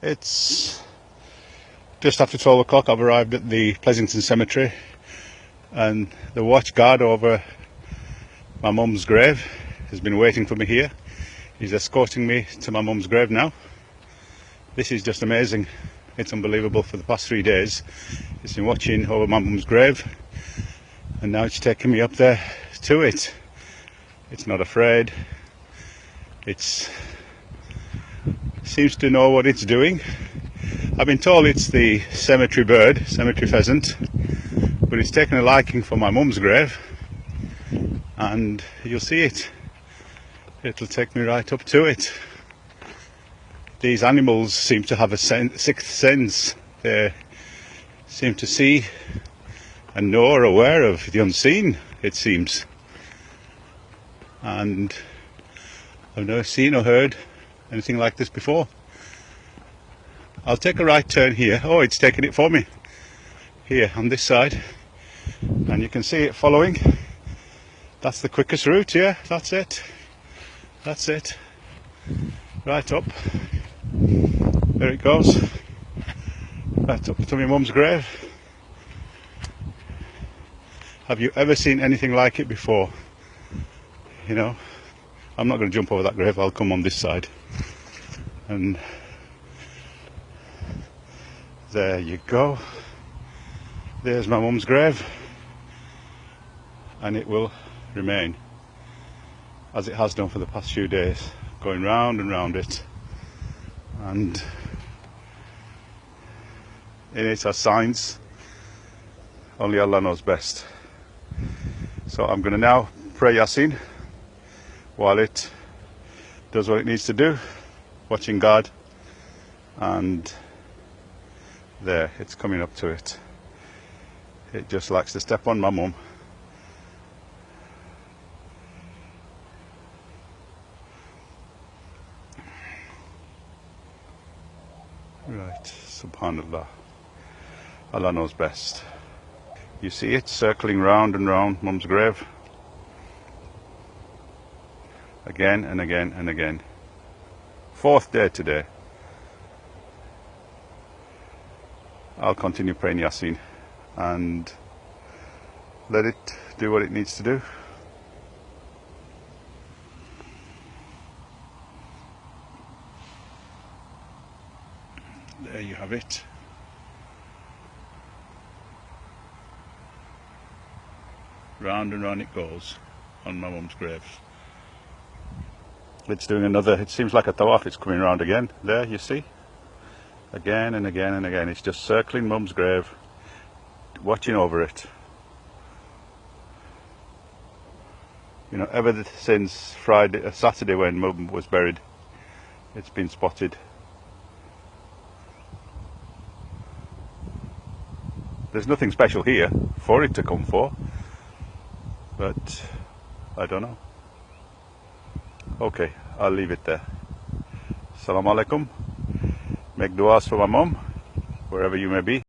It's just after 12 o'clock. I've arrived at the Pleasanton Cemetery and the watch guard over my mum's grave has been waiting for me here. He's escorting me to my mum's grave now. This is just amazing. It's unbelievable for the past three days. He's been watching over my mum's grave and now it's taking me up there to it. It's not afraid. It's seems to know what it's doing. I've been told it's the cemetery bird, cemetery pheasant, but it's taken a liking for my mum's grave and you'll see it. It'll take me right up to it. These animals seem to have a sixth sense. They seem to see and know or aware of the unseen, it seems. And I've never seen or heard anything like this before. I'll take a right turn here. Oh, it's taking it for me. Here on this side. And you can see it following. That's the quickest route, yeah, that's it. That's it. Right up. There it goes. Right up to my mum's grave. Have you ever seen anything like it before? You know, I'm not going to jump over that grave, I'll come on this side. And there you go. There's my mum's grave. And it will remain as it has done for the past few days going round and round it. And in it are signs. Only Allah knows best. So I'm going to now pray Yasin while it does what it needs to do watching God and there it's coming up to it. It just likes to step on my mum. Right subhanallah. Allah knows best. You see it circling round and round mum's grave again and again and again Fourth day today. I'll continue praying Yasin and let it do what it needs to do. There you have it. Round and round it goes on my mum's grave. It's doing another, it seems like a tawaf, it's coming around again. There, you see? Again and again and again. It's just circling mum's grave, watching over it. You know, ever since Friday, uh, Saturday when mum was buried, it's been spotted. There's nothing special here for it to come for, but I don't know. Okay, I'll leave it there. Assalamu alaikum. Make du'as for my mom, wherever you may be.